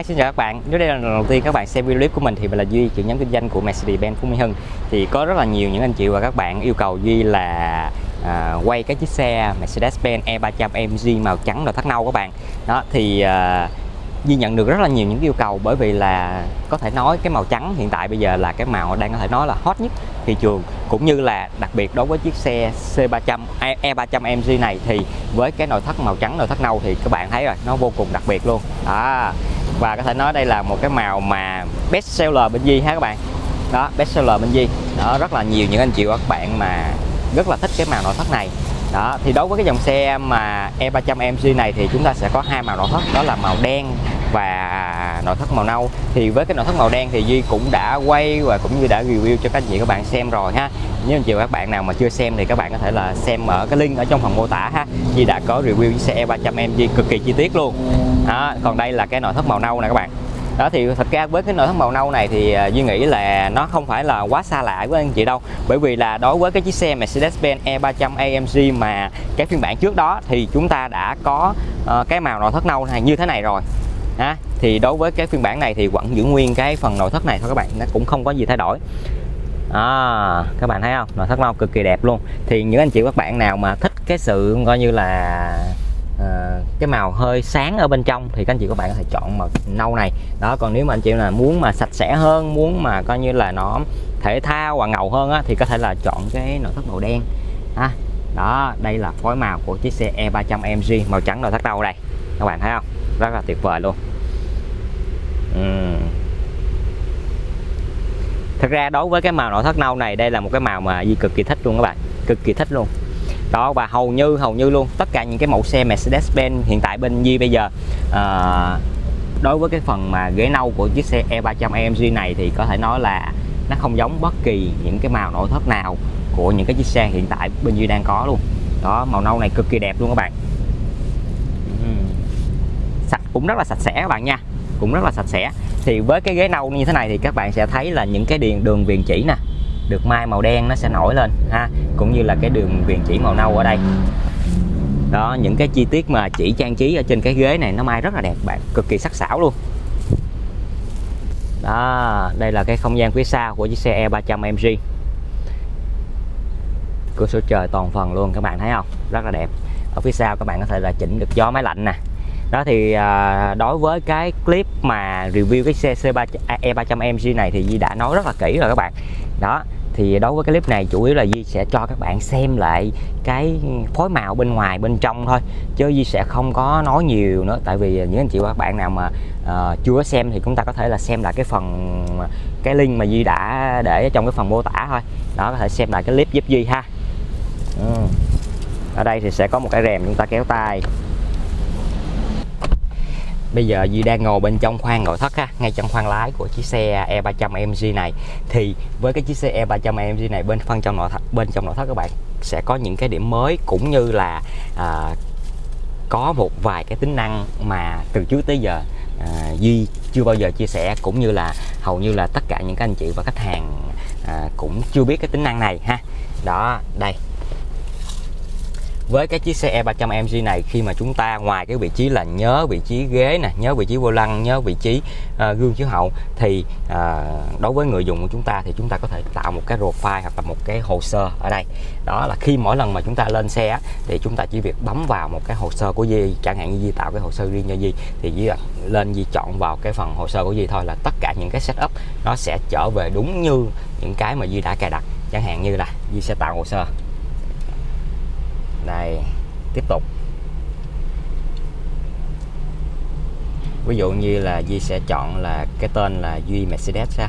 Hi, xin chào các bạn. Nếu đây là lần đầu tiên các bạn xem video clip của mình thì mình là Duy, trưởng nhóm kinh doanh của Mercedes-Benz Phú Mỹ Hưng. Thì có rất là nhiều những anh chị và các bạn yêu cầu Duy là à, quay cái chiếc xe Mercedes-Benz E300 AMG màu trắng nội thất nâu các bạn. Đó thì à, Duy nhận được rất là nhiều những yêu cầu bởi vì là có thể nói cái màu trắng hiện tại bây giờ là cái màu đang có thể nói là hot nhất thị trường cũng như là đặc biệt đối với chiếc xe C300 E300 AMG này thì với cái nội thất màu trắng nội thất nâu thì các bạn thấy rồi nó vô cùng đặc biệt luôn đó và có thể nói đây là một cái màu mà best seller bên Di ha các bạn? Đó, best seller bên Di đó, rất là nhiều những anh chị và các bạn mà rất là thích cái màu nội thất này. Đó, thì đối với cái dòng xe mà E300 MG này thì chúng ta sẽ có hai màu nội thất, đó là màu đen và nội thất màu nâu. Thì với cái nội thất màu đen thì Duy cũng đã quay và cũng như đã review cho các anh chị các bạn xem rồi ha. Nếu anh chị và các bạn nào mà chưa xem thì các bạn có thể là xem ở cái link ở trong phần mô tả ha. Duy đã có review chiếc xe E300 AMG cực kỳ chi tiết luôn. Đó, còn đây là cái nội thất màu nâu này các bạn. Đó thì thật ra với cái nội thất màu nâu này thì à, Duy nghĩ là nó không phải là quá xa lạ với anh chị đâu. Bởi vì là đối với cái chiếc xe Mercedes-Benz E300 AMG mà cái phiên bản trước đó thì chúng ta đã có uh, cái màu nội thất nâu này như thế này rồi ha. Thì đối với cái phiên bản này thì vẫn giữ nguyên cái phần nội thất này thôi các bạn. Nó cũng không có gì thay đổi. À, các bạn thấy không? Nội thất màu cực kỳ đẹp luôn. Thì những anh chị các bạn nào mà thích cái sự coi như là uh, cái màu hơi sáng ở bên trong thì các anh chị các bạn có thể chọn màu nâu này. Đó còn nếu mà anh chị là muốn mà sạch sẽ hơn muốn mà coi như là nó thể thao và ngầu hơn á, thì có thể là chọn cái nội thất màu đen. Ha đó đây là phối màu của chiếc xe E300 mg màu trắng nội thất đầu đây? Các bạn thấy không? Rất là tuyệt vời luôn uhm. thật ra đối với cái màu nội thất nâu này đây là một cái màu mà Di cực kỳ thích luôn các bạn. Cực kỳ thích luôn. Đó và hầu như hầu như luôn. Tất cả những cái mẫu xe Mercedes-Benz hiện tại bên Di bây giờ à, đối với cái phần mà ghế nâu của chiếc xe E300 AMG này thì có thể nói là nó không giống bất kỳ những cái màu nội thất nào của những cái chiếc xe hiện tại bên Duy đang có luôn. Đó màu nâu này cực kỳ đẹp luôn các bạn. Ừ. Sạch cũng rất là sạch sẽ các bạn nha cũng rất là sạch sẽ. Thì với cái ghế nâu như thế này thì các bạn sẽ thấy là những cái điền đường viền chỉ nè, được mai màu đen nó sẽ nổi lên, ha, cũng như là cái đường viền chỉ màu nâu ở đây. Đó, những cái chi tiết mà chỉ trang trí ở trên cái ghế này nó mai rất là đẹp bạn, cực kỳ sắc sảo luôn. Đó, đây là cái không gian phía sau của chiếc xe E300 MG cửa sổ trời toàn phần luôn, các bạn thấy không? Rất là đẹp. Ở phía sau các bạn có thể là chỉnh được gió máy lạnh nè đó thì à, đối với cái clip mà review cái xe C3 E300 MG này thì Di đã nói rất là kỹ rồi các bạn. Đó thì đối với cái clip này chủ yếu là Di sẽ cho các bạn xem lại cái phối màu bên ngoài bên trong thôi chứ Di sẽ không có nói nhiều nữa. Tại vì những anh chị và các bạn nào mà uh, chưa xem thì chúng ta có thể là xem lại cái phần cái link mà Di đã để trong cái phần mô tả thôi. Đó có thể xem lại cái clip giúp Di ha. Ừ. ở đây thì sẽ có một cái rèm chúng ta kéo tay bây giờ Duy đang ngồi bên trong khoang nội thất ha, ngay trong khoang lái của chiếc xe E300 MG này. Thì với cái chiếc xe E300 MG này bên phân trong nội thất bên trong nội thất các bạn sẽ có những cái điểm mới cũng như là à, có một vài cái tính năng mà từ trước tới giờ à, Duy chưa bao giờ chia sẻ cũng như là hầu như là tất cả những các anh chị và khách hàng à, cũng chưa biết cái tính năng này ha. Đó đây với cái chiếc xe E300 MG này khi mà chúng ta ngoài cái vị trí là nhớ vị trí ghế nè nhớ vị trí vô lăng nhớ vị trí uh, gương chiếu hậu thì uh, đối với người dùng của chúng ta thì chúng ta có thể tạo một cái profile hoặc là một cái hồ sơ ở đây. Đó là khi mỗi lần mà chúng ta lên xe thì chúng ta chỉ việc bấm vào một cái hồ sơ của Di chẳng hạn như Di tạo cái hồ sơ riêng cho Di thì Di lên Di chọn vào cái phần hồ sơ của Di thôi là tất cả những cái setup nó sẽ trở về đúng như những cái mà Di đã cài đặt. Chẳng hạn như là Di sẽ tạo hồ sơ đây tiếp tục. Ví dụ như là Duy sẽ chọn là cái tên là Duy Mercedes ha.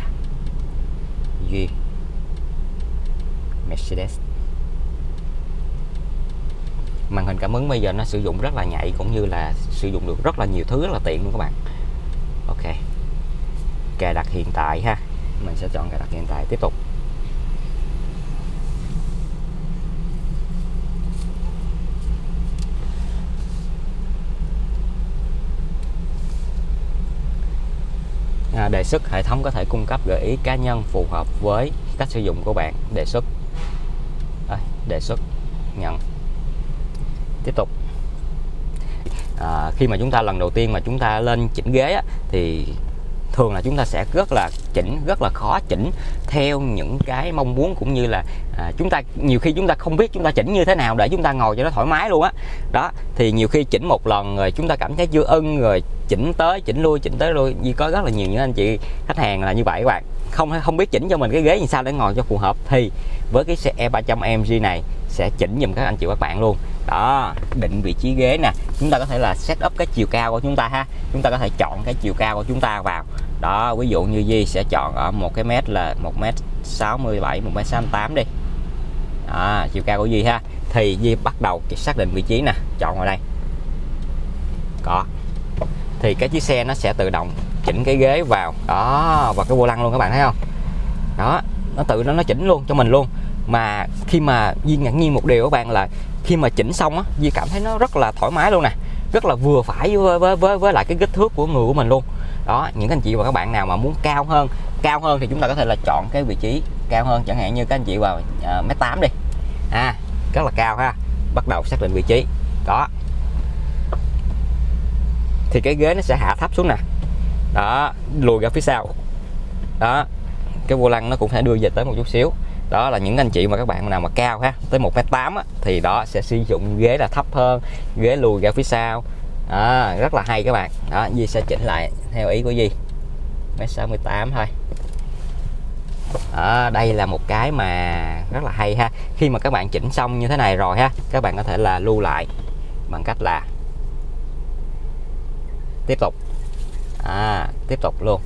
Duy Mercedes. Màn hình cảm ứng bây giờ nó sử dụng rất là nhạy cũng như là sử dụng được rất là nhiều thứ rất là tiện luôn các bạn. Ok. Cài đặt hiện tại ha. Mình sẽ chọn cài đặt hiện tại. Tiếp tục. Đề xuất hệ thống có thể cung cấp gợi ý cá nhân phù hợp với cách sử dụng của bạn. Đề xuất. À, đề xuất. Nhận. Tiếp tục. À, khi mà chúng ta lần đầu tiên mà chúng ta lên chỉnh ghế á, thì thường là chúng ta sẽ rất là chỉnh rất là khó chỉnh theo những cái mong muốn cũng như là à, chúng ta nhiều khi chúng ta không biết chúng ta chỉnh như thế nào để chúng ta ngồi cho nó thoải mái luôn á. Đó. thì nhiều khi chỉnh một lần rồi chúng ta cảm thấy chưa ưng rồi chỉnh tới chỉnh lui chỉnh tới lui. Như có rất là nhiều những anh chị khách hàng là như vậy các bạn. Không không biết chỉnh cho mình cái ghế như sao để ngồi cho phù hợp thì với cái xe E300 MG này sẽ chỉnh giùm các anh chị các bạn luôn đó định vị trí ghế nè. Chúng ta có thể là set up cái chiều cao của chúng ta ha. Chúng ta có thể chọn cái chiều cao của chúng ta vào. Đó ví dụ như Di sẽ chọn ở một cái mét là một mét 67 một mét 68 đi. Đó, chiều cao của Di ha. Thì Di bắt đầu xác định vị trí nè. Chọn vào đây. Có. Thì cái chiếc xe nó sẽ tự động chỉnh cái ghế vào. Đó và cái vô lăng luôn các bạn thấy không? Đó nó tự nó nó chỉnh luôn cho mình luôn mà khi mà Di ngạc nhiên một điều các bạn là khi mà chỉnh xong á Di cảm thấy nó rất là thoải mái luôn nè. Rất là vừa phải với, với, với, với lại cái kích thước của người của mình luôn. Đó những anh chị và các bạn nào mà muốn cao hơn cao hơn thì chúng ta có thể là chọn cái vị trí cao hơn. Chẳng hạn như các anh chị vào uh, mét tám đi. À rất là cao ha. Bắt đầu xác định vị trí. Đó. Thì cái ghế nó sẽ hạ thấp xuống nè. Đó lùi ra phía sau. Đó. Cái vô lăng nó cũng sẽ đưa về tới một chút xíu đó là những anh chị mà các bạn nào mà cao ha tới một m tám thì đó sẽ sử dụng ghế là thấp hơn ghế lùi ra phía sau. À, rất là hay các bạn. Đó Di sẽ chỉnh lại theo ý của Di mét 68 thôi. Ở đây là một cái mà rất là hay ha. Khi mà các bạn chỉnh xong như thế này rồi ha các bạn có thể là lưu lại bằng cách là tiếp tục. À, tiếp tục luôn.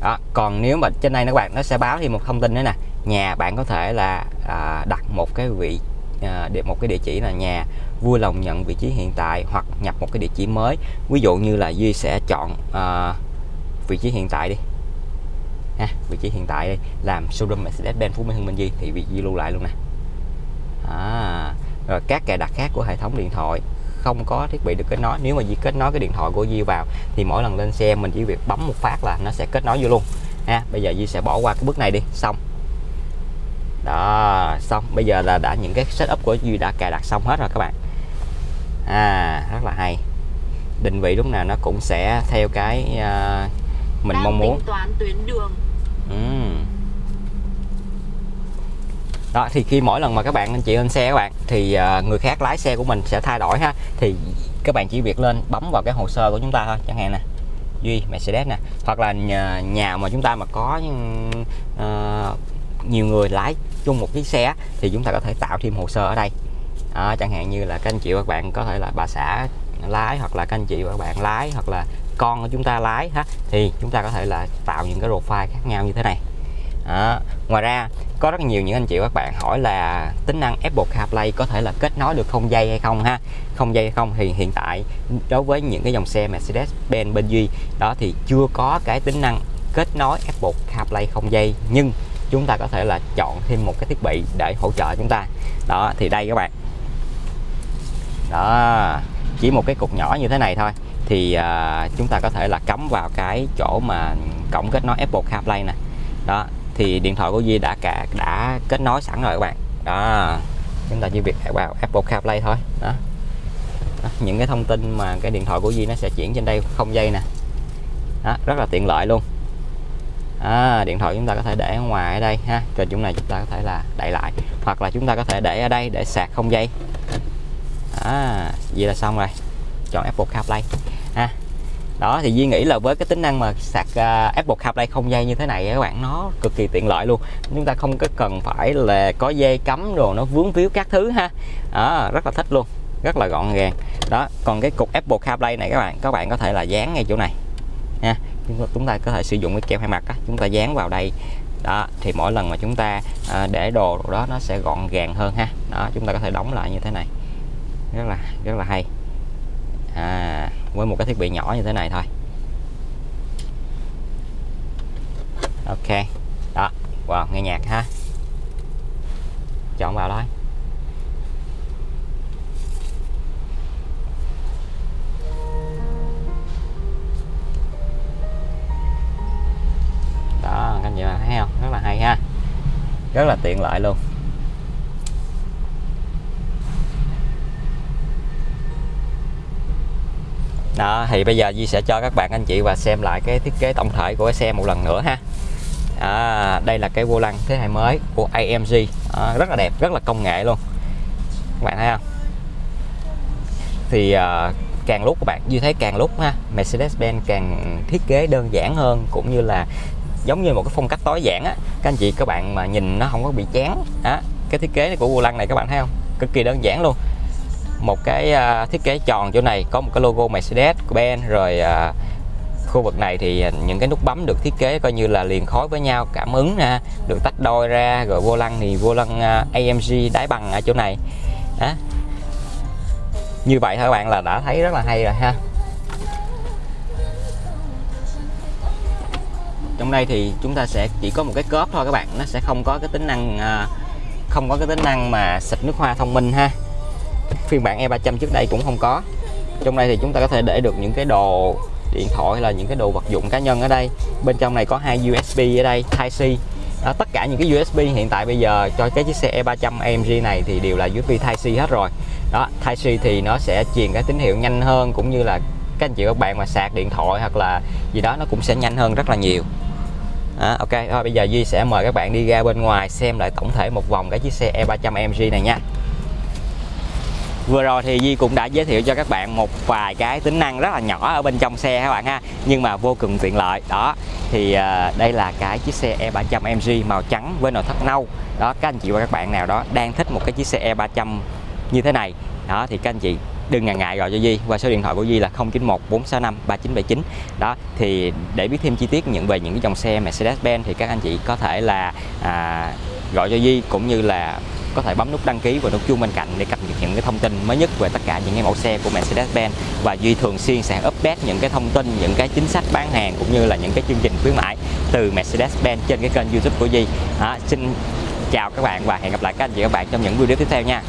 Đó còn nếu mà trên đây các bạn nó sẽ báo thêm một thông tin nữa nè nhà bạn có thể là à, đặt một cái vị à, một cái địa chỉ là nhà vui lòng nhận vị trí hiện tại hoặc nhập một cái địa chỉ mới. Ví dụ như là Duy sẽ chọn à, vị trí hiện tại đi. Ha, vị trí hiện tại đi. Làm showroom Mercedes-Benz Phú Mỹ Hưng Minh Duy thì vị Duy lưu lại luôn nè. À, rồi các cài đặt khác của hệ thống điện thoại không có thiết bị được kết nối. Nếu mà Duy kết nối cái điện thoại của Duy vào thì mỗi lần lên xe mình chỉ việc bấm một phát là nó sẽ kết nối vô luôn. Ha bây giờ Duy sẽ bỏ qua cái bước này đi. Xong đó xong. Bây giờ là đã những cái setup của Duy đã cài đặt xong hết rồi các bạn. À rất là hay. Định vị lúc nào nó cũng sẽ theo cái uh, mình Đang mong muốn. toán tuyến đường. Uhm. đó thì khi mỗi lần mà các bạn anh chị lên xe các bạn thì uh, người khác lái xe của mình sẽ thay đổi ha. Thì các bạn chỉ việc lên bấm vào cái hồ sơ của chúng ta thôi chẳng hạn nè. Duy mercedes nè. Hoặc là nhà, nhà mà chúng ta mà có uh, nhiều người lái chung một chiếc xe thì chúng ta có thể tạo thêm hồ sơ ở đây. À, chẳng hạn như là các anh chị và các bạn có thể là bà xã lái hoặc là các anh chị và các bạn lái hoặc là con của chúng ta lái ha thì chúng ta có thể là tạo những cái profile khác nhau như thế này. À, ngoài ra có rất nhiều những anh chị và các bạn hỏi là tính năng Apple CarPlay có thể là kết nối được không dây hay không ha? Không dây hay không thì hiện tại đối với những cái dòng xe Mercedes-Benz bên Duy đó thì chưa có cái tính năng kết nối Apple CarPlay không dây nhưng chúng ta có thể là chọn thêm một cái thiết bị để hỗ trợ chúng ta. Đó thì đây các bạn. Đó chỉ một cái cục nhỏ như thế này thôi. Thì uh, chúng ta có thể là cắm vào cái chỗ mà cổng kết nối Apple CarPlay nè. Đó thì điện thoại của Duy đã cả đã kết nối sẵn rồi các bạn. Đó chúng ta chỉ việc vào Apple CarPlay thôi. Đó. đó những cái thông tin mà cái điện thoại của Duy nó sẽ chuyển trên đây không dây nè. Đó, rất là tiện lợi luôn à, điện thoại chúng ta có thể để ở ngoài ở đây ha. Rồi chúng này chúng ta có thể là đậy lại. Hoặc là chúng ta có thể để ở đây để sạc không dây. À, vậy là xong rồi. Chọn Apple CarPlay. Ha. Đó thì Duy nghĩ là với cái tính năng mà sạc uh, Apple CarPlay không dây như thế này các bạn nó cực kỳ tiện lợi luôn. Chúng ta không có cần phải là có dây cắm rồi nó vướng víu các thứ ha. À, rất là thích luôn. Rất là gọn gàng. Đó còn cái cục Apple CarPlay này các bạn các bạn có thể là dán ngay chỗ này. Nha chúng ta có thể sử dụng cái keo hai mặt á, chúng ta dán vào đây. Đó thì mỗi lần mà chúng ta à, để đồ đó nó sẽ gọn gàng hơn ha. Đó chúng ta có thể đóng lại như thế này. Rất là rất là hay. À, với một cái thiết bị nhỏ như thế này thôi. Ok. Đó wow nghe nhạc ha. Chọn vào thôi. Đó các thấy không? Rất là hay ha. Rất là tiện lợi luôn. Đó thì bây giờ Duy sẽ cho các bạn anh chị và xem lại cái thiết kế tổng thể của cái xe một lần nữa ha. À, đây là cái vô lăng thế hệ mới của AMG à, rất là đẹp rất là công nghệ luôn. Các bạn thấy không? Thì à, càng lúc các bạn như thấy càng lúc ha Mercedes-Benz càng thiết kế đơn giản hơn cũng như là giống như một cái phong cách tối giản á. Các anh chị các bạn mà nhìn nó không có bị chán á. Cái thiết kế của vô lăng này các bạn thấy không? Cực kỳ đơn giản luôn. Một cái uh, thiết kế tròn chỗ này có một cái logo Mercedes của Ben rồi uh, khu vực này thì những cái nút bấm được thiết kế coi như là liền khối với nhau cảm ứng ha được tách đôi ra rồi vô lăng thì vô lăng uh, AMG đáy bằng ở chỗ này. Đó như vậy thôi các bạn là đã thấy rất là hay rồi ha. Trong đây thì chúng ta sẽ chỉ có một cái cốp thôi các bạn. Nó sẽ không có cái tính năng à, không có cái tính năng mà xịt nước hoa thông minh ha. Phiên bản E300 trước đây cũng không có. Trong đây thì chúng ta có thể để được những cái đồ điện thoại hay là những cái đồ vật dụng cá nhân ở đây. Bên trong này có hai USB ở đây Type C đó, tất cả những cái USB hiện tại bây giờ cho cái chiếc xe E300 AMG này thì đều là USB Type C hết rồi. Đó Type C thì nó sẽ truyền cái tín hiệu nhanh hơn cũng như là các anh chị các bạn mà sạc điện thoại hoặc là gì đó nó cũng sẽ nhanh hơn rất là nhiều à, ok thôi bây giờ Duy sẽ mời các bạn đi ra bên ngoài xem lại tổng thể một vòng cái chiếc xe E300MG này nha. Vừa rồi thì Di cũng đã giới thiệu cho các bạn một vài cái tính năng rất là nhỏ ở bên trong xe các bạn ha Nhưng mà vô cùng tiện lợi. Đó thì uh, đây là cái chiếc xe E300 MG màu trắng với nội thất nâu. Đó các anh chị và các bạn nào đó đang thích một cái chiếc xe E300 như thế này Đó thì các anh chị đừng ngần ngại gọi cho Di qua số điện thoại của Di là 091 465 3979 đó thì để biết thêm chi tiết những về những cái dòng xe Mercedes-Benz thì các anh chị có thể là à, gọi cho Di cũng như là có thể bấm nút đăng ký và nút chuông bên cạnh để cập nhật những cái thông tin mới nhất về tất cả những cái mẫu xe của Mercedes-Benz và Duy thường xuyên sẽ update những cái thông tin, những cái chính sách bán hàng cũng như là những cái chương trình khuyến mãi từ Mercedes-Benz trên cái kênh YouTube của Duy. À, xin chào các bạn và hẹn gặp lại các anh chị các bạn trong những video tiếp theo nha.